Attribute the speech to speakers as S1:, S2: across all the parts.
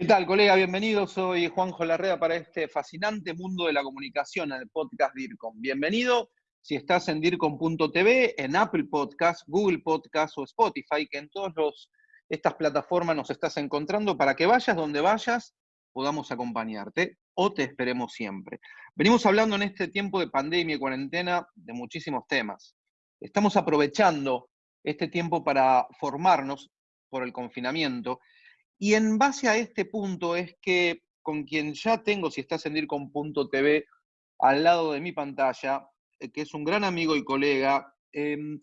S1: ¿Qué tal, colega? Bienvenido. Soy Juanjo Larrea para este fascinante mundo de la comunicación el podcast DIRCOM. Bienvenido si estás en DIRCOM.tv, en Apple Podcast, Google Podcast o Spotify, que en todas estas plataformas nos estás encontrando para que vayas donde vayas, podamos acompañarte o te esperemos siempre. Venimos hablando en este tiempo de pandemia y cuarentena de muchísimos temas. Estamos aprovechando este tiempo para formarnos por el confinamiento. Y en base a este punto es que con quien ya tengo, si estás en DIRCOM.tv, al lado de mi pantalla, eh, que es un gran amigo y colega, em,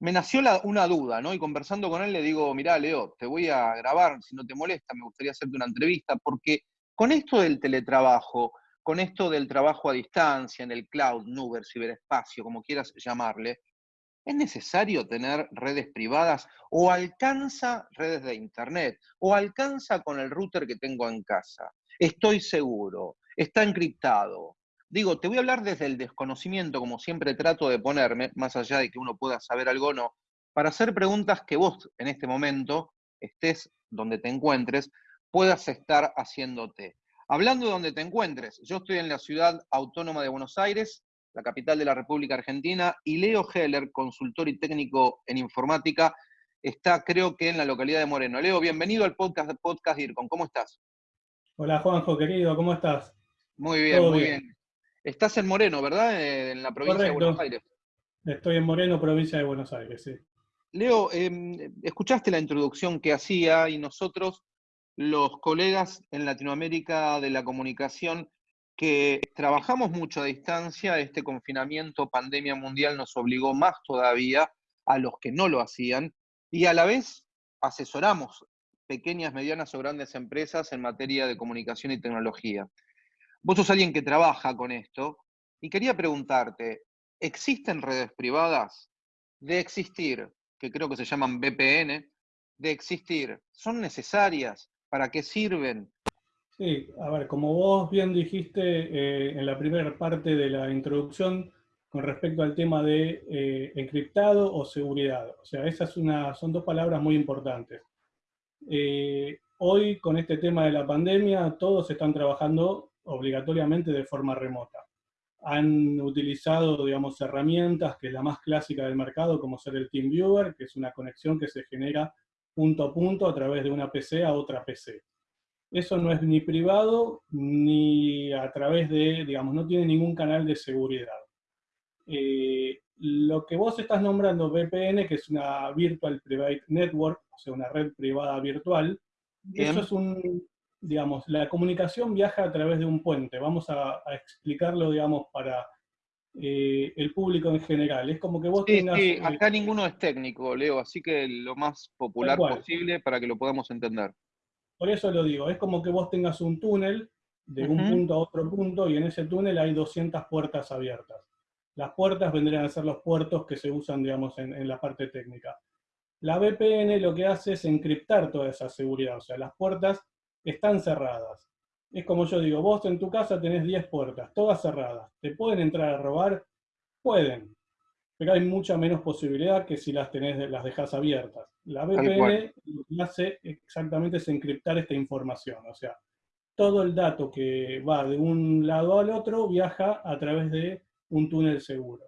S1: me nació una duda, ¿no? Y conversando con él le digo, mirá, Leo, te voy a grabar, si no te molesta, me gustaría hacerte una entrevista, porque con esto del teletrabajo, con esto del trabajo a distancia, en el cloud, nube, ciberespacio, como quieras llamarle, ¿Es necesario tener redes privadas o alcanza redes de Internet o alcanza con el router que tengo en casa? Estoy seguro, está encriptado. Digo, te voy a hablar desde el desconocimiento, como siempre trato de ponerme, más allá de que uno pueda saber algo o no, para hacer preguntas que vos en este momento, estés donde te encuentres, puedas estar haciéndote. Hablando de donde te encuentres, yo estoy en la ciudad autónoma de Buenos Aires, la capital de la República Argentina, y Leo Heller, consultor y técnico en informática, está creo que en la localidad de Moreno. Leo, bienvenido al podcast, podcast DIRCON, ¿cómo estás?
S2: Hola Juanjo, querido, ¿cómo estás?
S1: Muy bien, muy bien. Estás en Moreno, ¿verdad? Eh, en la provincia de Buenos Aires.
S2: Estoy en Moreno, provincia de Buenos Aires, sí.
S1: Leo, em, escuchaste la introducción que hacía y nosotros, los colegas en Latinoamérica de la comunicación, que trabajamos mucho a distancia, este confinamiento, pandemia mundial nos obligó más todavía a los que no lo hacían y a la vez asesoramos pequeñas, medianas o grandes empresas en materia de comunicación y tecnología. Vos sos alguien que trabaja con esto y quería preguntarte, ¿existen redes privadas? De existir, que creo que se llaman VPN, de existir, ¿son necesarias? ¿Para qué sirven?
S2: Sí, a ver, como vos bien dijiste eh, en la primera parte de la introducción con respecto al tema de eh, encriptado o seguridad. O sea, esas son dos palabras muy importantes. Eh, hoy, con este tema de la pandemia, todos están trabajando obligatoriamente de forma remota. Han utilizado, digamos, herramientas, que es la más clásica del mercado, como ser el TeamViewer, que es una conexión que se genera punto a punto a través de una PC a otra PC. Eso no es ni privado ni a través de, digamos, no tiene ningún canal de seguridad. Eh, lo que vos estás nombrando VPN, que es una Virtual Private Network, o sea, una red privada virtual, eso es un, digamos, la comunicación viaja a través de un puente. Vamos a, explicarlo, digamos, para eh, el público en general. Es como que vos tengas...
S1: Sí, acá ninguno es técnico, Leo, así que lo más popular posible para que lo podamos entender.
S2: Por eso lo digo, es como que vos tengas un túnel de un punto a otro punto y en ese túnel hay 200 puertas abiertas. Las puertas vendrían a ser los puertos que se usan, digamos, en, la parte técnica. La VPN lo que hace es encriptar toda esa seguridad, o sea, las puertas están cerradas. Es como yo digo, vos en tu casa tenés 10 puertas, todas cerradas. ¿Te pueden entrar a robar? Pueden, pero hay mucha menos posibilidad que si las tenés, las dejas abiertas. La VPN lo que hace exactamente es encriptar esta información, o sea, todo el dato que va de un lado al otro viaja a través de un túnel seguro.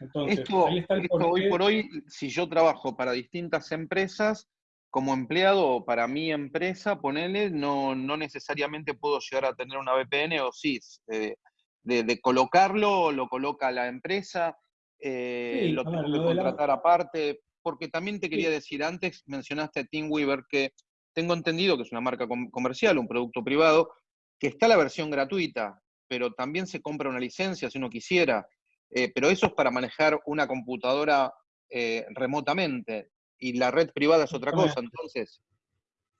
S1: Entonces, ahí está el hoy por hoy, si yo trabajo para distintas empresas, como empleado o para mi empresa, ponele, no, no necesariamente puedo llegar a tener una VPN o sí, de, de colocarlo, lo coloca la empresa, eh, lo tengo que contratar aparte, porque también te quería decir, antes mencionaste a Weaver que tengo entendido que es una marca comercial, un producto privado, que está la versión gratuita, pero también se compra una licencia si uno quisiera, eh, pero eso es para manejar una computadora eh, remotamente, y la red privada es otra cosa, entonces...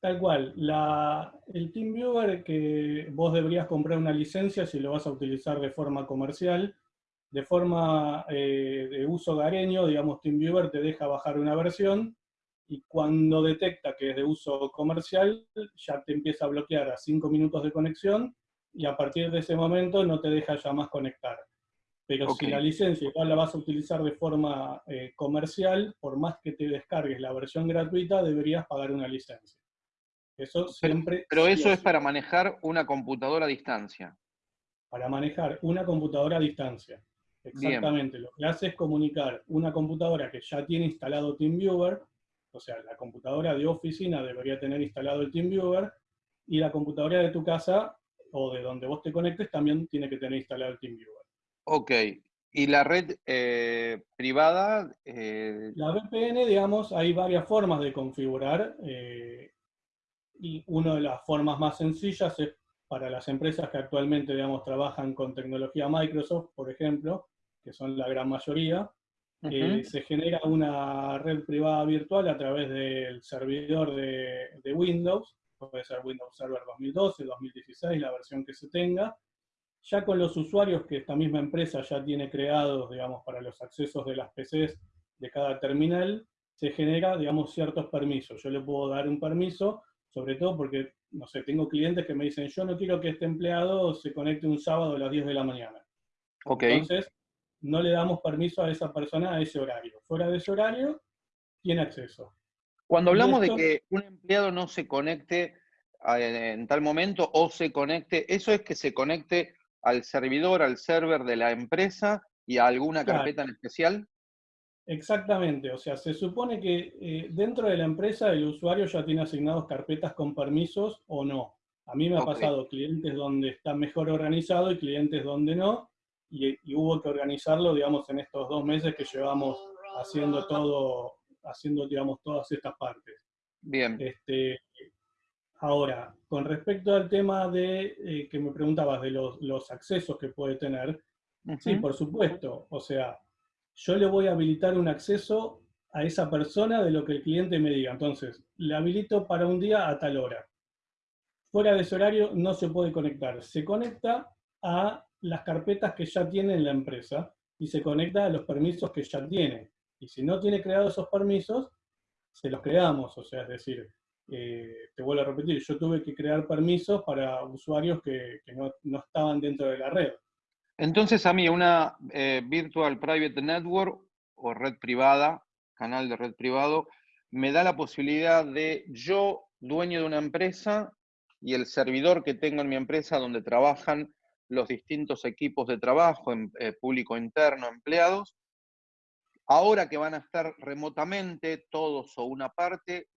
S2: Tal cual. La, el TeamViewer que vos deberías comprar una licencia si lo vas a utilizar de forma comercial, de forma eh, de uso gareño, digamos, TeamViewer te deja bajar una versión y cuando detecta que es de uso comercial, ya te empieza a bloquear a 5 minutos de conexión y a partir de ese momento no te deja ya más conectar. Pero si la licencia igual la vas a utilizar de forma eh, comercial, por más que te descargues la versión gratuita, deberías pagar una licencia. Eso siempre...
S1: Pero, eso es para manejar una computadora a distancia.
S2: Para manejar una computadora a distancia. Exactamente. Lo que hace es comunicar una computadora que ya tiene instalado TeamViewer, o sea, la computadora de oficina debería tener instalado el TeamViewer, y la computadora de tu casa o de donde vos te conectes también tiene que tener instalado el TeamViewer.
S1: Ok. ¿Y la red eh, privada? Eh,
S2: la VPN, digamos, hay varias formas de configurar. Eh, y una de las formas más sencillas es para las empresas que actualmente, digamos, trabajan con tecnología Microsoft, por ejemplo, que son la gran mayoría, se genera una red privada virtual a través del servidor de, de Windows, puede ser Windows Server 2012, 2016, la versión que se tenga, ya con los usuarios que esta misma empresa ya tiene creados, digamos, para los accesos de las PCs de cada terminal, se genera, digamos, ciertos permisos. Yo le puedo dar un permiso, sobre todo porque, no sé, tengo clientes que me dicen, yo no quiero que este empleado se conecte un sábado a las 10 de la mañana.
S1: Okay.
S2: Entonces, no le damos permiso a esa persona a ese horario. Fuera de ese horario, tiene acceso.
S1: Cuando hablamos de que un empleado no se conecte en tal momento o se conecte, eso es que se conecte al servidor, al server de la empresa y a alguna carpeta en especial?
S2: Exactamente, o sea, se supone que eh, dentro de la empresa el usuario ya tiene asignados carpetas con permisos o no. A mí me ha pasado clientes donde está mejor organizado y clientes donde no, y, hubo que organizarlo, digamos, en estos dos meses que llevamos haciendo todo, haciendo, digamos, todas estas partes.
S1: Bien.
S2: Este, Ahora, con respecto al tema de eh, que me preguntabas de los, accesos que puede tener, sí, por supuesto. O sea, yo le voy a habilitar un acceso a esa persona de lo que el cliente me diga. Entonces, le habilito para un día a tal hora. Fuera de ese horario no se puede conectar. Se conecta a las carpetas que ya tiene en la empresa y se conecta a los permisos que ya tiene. Y si no tiene creados esos permisos, se los creamos. O sea, es decir, eh, te vuelvo a repetir, yo tuve que crear permisos para usuarios que, no, estaban dentro de la red.
S1: Entonces a mí una eh, Virtual Private Network o red privada, canal de red privado, me da la posibilidad de yo, dueño de una empresa, y el servidor que tengo en mi empresa donde trabajan los distintos equipos de trabajo, en, eh, público interno, empleados, Ahora que van a estar remotamente, todos o una parte,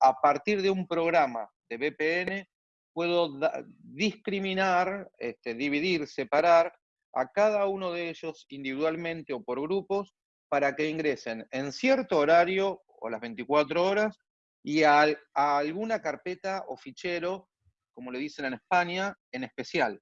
S1: a partir de un programa de VPN, puedo discriminar, este, dividir, separar a cada uno de ellos individualmente o por grupos para que ingresen en cierto horario o las 24 horas y a, a alguna carpeta o fichero, como le dicen en España, en especial.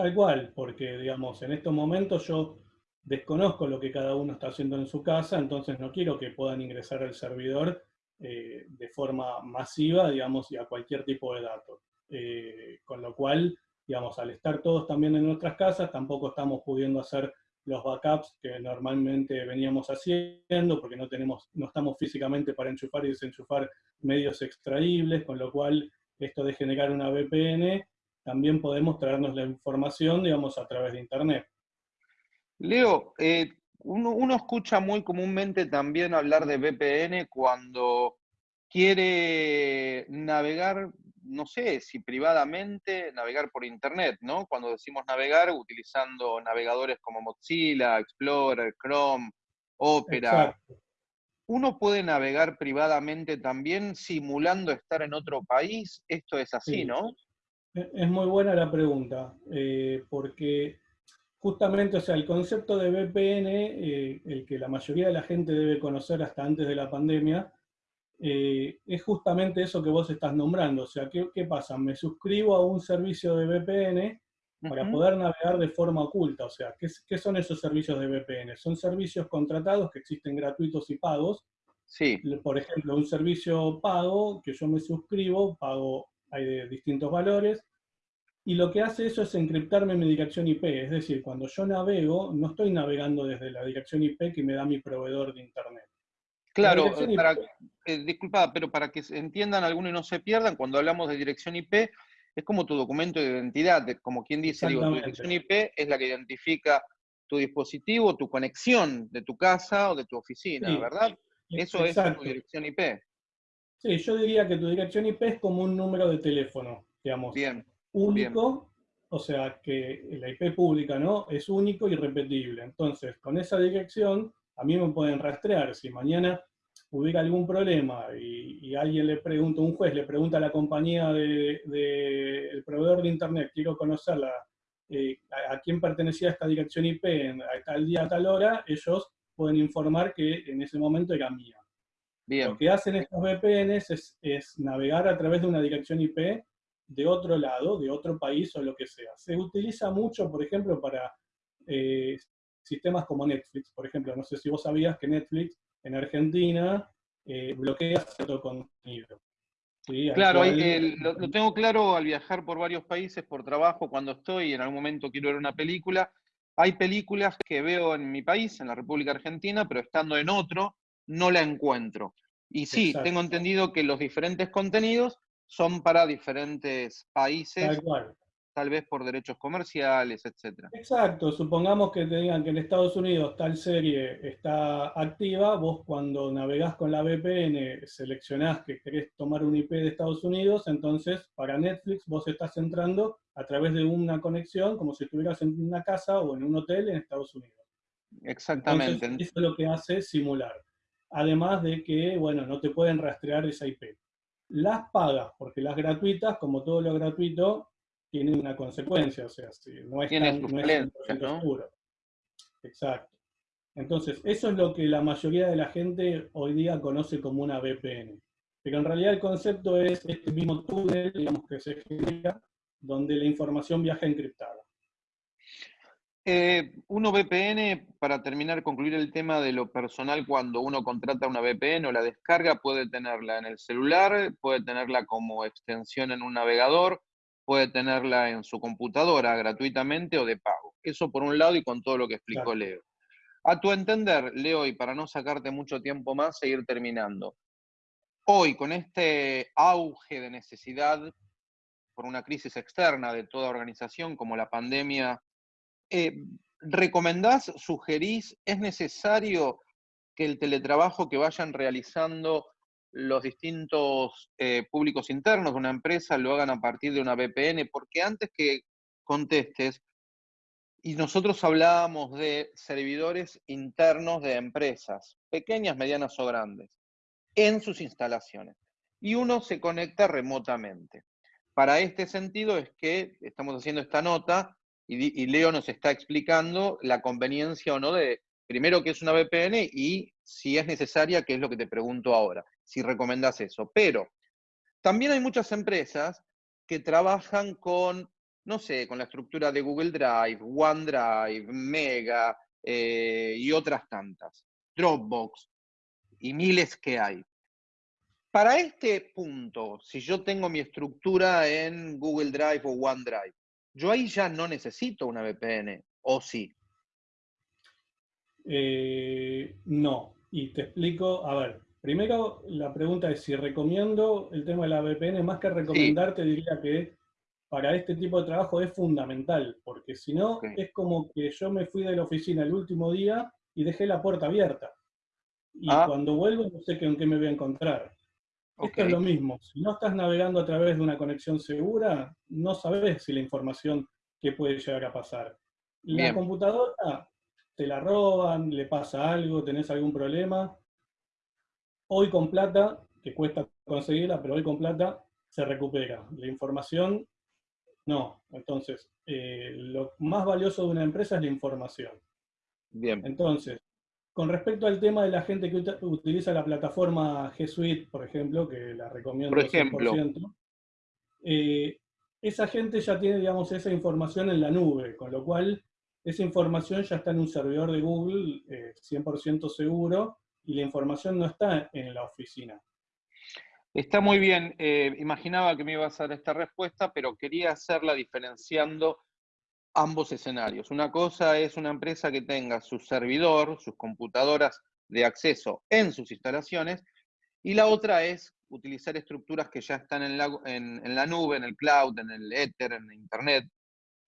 S2: Tal cual, porque digamos, en estos momentos yo desconozco lo que cada uno está haciendo en su casa, entonces no quiero que puedan ingresar al servidor eh, de forma masiva, digamos, y a cualquier tipo de datos. Eh, con lo cual, digamos, al estar todos también en nuestras casas, tampoco estamos pudiendo hacer los backups que normalmente veníamos haciendo, porque no, tenemos, no estamos físicamente para enchufar y desenchufar medios extraíbles, con lo cual esto de generar una VPN, también podemos traernos la información, digamos, a través de Internet.
S1: Leo, eh, uno, escucha muy comúnmente también hablar de VPN cuando quiere navegar, no sé si privadamente, navegar por Internet, ¿no? Cuando decimos navegar, utilizando navegadores como Mozilla, Explorer, Chrome, Opera. ¿Uno puede navegar privadamente también simulando estar en otro país? Esto es así, ¿no?
S2: Es muy buena la pregunta, eh, porque justamente, o sea, el concepto de VPN, eh, el que la mayoría de la gente debe conocer hasta antes de la pandemia, eh, es justamente eso que vos estás nombrando. O sea, ¿qué, pasa? Me suscribo a un servicio de VPN para poder navegar de forma oculta. O sea, ¿qué, ¿qué, son esos servicios de VPN? Son servicios contratados que existen gratuitos y pagos.
S1: Sí.
S2: Por ejemplo, un servicio pago que yo me suscribo, pago, hay de distintos valores, y lo que hace eso es encriptarme mi dirección IP, es decir, cuando yo navego, no estoy navegando desde la dirección IP que me da mi proveedor de Internet.
S1: Claro, para, eh, disculpa, pero para que entiendan algunos y no se pierdan, cuando hablamos de dirección IP, es como tu documento de identidad, como quien dice, digo, tu dirección IP es la que identifica tu dispositivo, tu conexión de tu casa o de tu oficina, ¿verdad? Eso es tu dirección IP.
S2: Sí, yo diría que tu dirección IP es como un número de teléfono, digamos.
S1: Bien.
S2: Único, o sea, que la IP pública, ¿no? Es único y repetible. Entonces, con esa dirección, a mí me pueden rastrear. Si mañana hubiera algún problema y, alguien le pregunta, un juez le pregunta a la compañía del de, proveedor de Internet, quiero conocerla, eh, a, quién pertenecía esta dirección IP a tal día, a tal hora, ellos pueden informar que en ese momento era mía. Lo que hacen estos VPNs es, navegar a través de una dirección IP de otro lado, de otro país o lo que sea. Se utiliza mucho, por ejemplo, para eh, sistemas como Netflix. Por ejemplo, no sé si vos sabías que Netflix en Argentina eh, bloquea cierto contenido.
S1: Claro, lo, lo, tengo claro al viajar por varios países por trabajo, cuando estoy y en algún momento quiero ver una película. Hay películas que veo en mi país, en la República Argentina, pero estando en otro, no la encuentro. Y sí, tengo entendido que los diferentes contenidos son para diferentes países, tal, vez por derechos comerciales, etc.
S2: Exacto, supongamos que te digan que en Estados Unidos tal serie está activa, vos cuando navegás con la VPN seleccionás que querés tomar un IP de Estados Unidos, entonces para Netflix vos estás entrando a través de una conexión como si estuvieras en una casa o en un hotel en Estados Unidos.
S1: Exactamente.
S2: eso es lo que hace simular además de que, bueno, no te pueden rastrear esa IP. Las pagas, porque las gratuitas, como todo lo gratuito, tienen una consecuencia, o sea, si no es, tan, no seguro. Exacto. Entonces, eso es lo que la mayoría de la gente hoy día conoce como una VPN. Pero en realidad el concepto es este mismo túnel, digamos, que se genera, donde la información viaja encriptada.
S1: Eh, uno VPN, para terminar, concluir el tema de lo personal, cuando uno contrata una VPN o la descarga, puede tenerla en el celular, puede tenerla como extensión en un navegador, puede tenerla en su computadora gratuitamente o de pago. Eso por un lado y con todo lo que explicó Leo. A tu entender, Leo, y para no sacarte mucho tiempo más, seguir terminando. Hoy, con este auge de necesidad por una crisis externa de toda organización como la pandemia eh, ¿recomendás, sugerís, es necesario que el teletrabajo que vayan realizando los distintos eh, públicos internos de una empresa lo hagan a partir de una VPN? Porque antes que contestes, y nosotros hablábamos de servidores internos de empresas, pequeñas, medianas o grandes, en sus instalaciones. Y uno se conecta remotamente. Para este sentido es que estamos haciendo esta nota y, Leo nos está explicando la conveniencia o no de, primero, que es una VPN y si es necesaria, que es lo que te pregunto ahora, si recomendas eso. Pero también hay muchas empresas que trabajan con, no sé, con la estructura de Google Drive, OneDrive, Mega eh, y otras tantas, Dropbox y miles que hay. Para este punto, si yo tengo mi estructura en Google Drive o OneDrive, yo ahí ya no necesito una VPN, ¿o sí?
S2: Eh, no, y te explico, a ver, primero la pregunta es si recomiendo el tema de la VPN, más que recomendarte diría que para este tipo de trabajo es fundamental, porque si no es como que yo me fui de la oficina el último día y dejé la puerta abierta. Y ah. cuando vuelvo no sé con qué me voy a encontrar. Esto es lo mismo. Si no estás navegando a través de una conexión segura, no sabes si la información que puede llegar a pasar. La computadora te la roban, le pasa algo, tenés algún problema. Hoy con plata, que cuesta conseguirla, pero hoy con plata se recupera. La información, no. Entonces, eh, lo más valioso de una empresa es la información.
S1: Bien.
S2: Entonces, con respecto al tema de la gente que utiliza la plataforma G Suite, por ejemplo, que la recomiendo
S1: por ejemplo.
S2: Eh, esa gente ya tiene, digamos, esa información en la nube, con lo cual esa información ya está en un servidor de Google 100% eh, seguro y la información no está en la oficina.
S1: Está muy bien. Eh, imaginaba que me ibas a dar esta respuesta, pero quería hacerla diferenciando ambos escenarios. Una cosa es una empresa que tenga su servidor, sus computadoras de acceso en sus instalaciones, y la otra es utilizar estructuras que ya están en la, en, la nube, en el cloud, en el Ether, en Internet,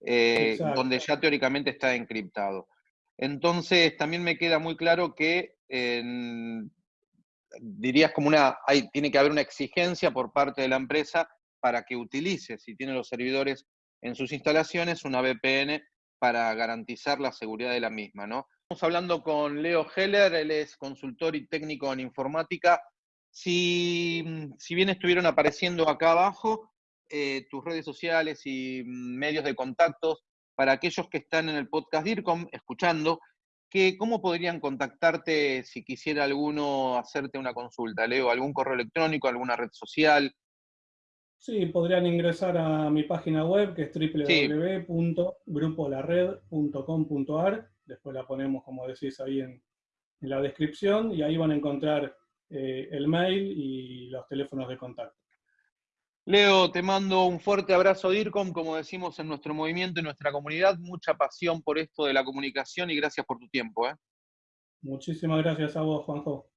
S1: eh, donde ya teóricamente está encriptado. Entonces, también me queda muy claro que dirías como una, hay, tiene que haber una exigencia por parte de la empresa para que utilice, si tiene los servidores en sus instalaciones, una VPN para garantizar la seguridad de la misma, ¿no? Estamos hablando con Leo Heller, él es consultor y técnico en informática. Si, si bien estuvieron apareciendo acá abajo, eh, tus redes sociales y medios de contactos para aquellos que están en el podcast DIRCOM escuchando, que, ¿cómo podrían contactarte si quisiera alguno hacerte una consulta? Leo, ¿algún correo electrónico, alguna red social?
S2: Sí, podrían ingresar a mi página web que es www.grupolared.com.ar. Después la ponemos, como decís, ahí en, la descripción y ahí van a encontrar eh, el mail y los teléfonos de contacto.
S1: Leo, te mando un fuerte abrazo, DIRCOM, como decimos en nuestro movimiento y nuestra comunidad, mucha pasión por esto de la comunicación y gracias por tu tiempo. ¿eh?
S2: Muchísimas gracias a vos, Juanjo.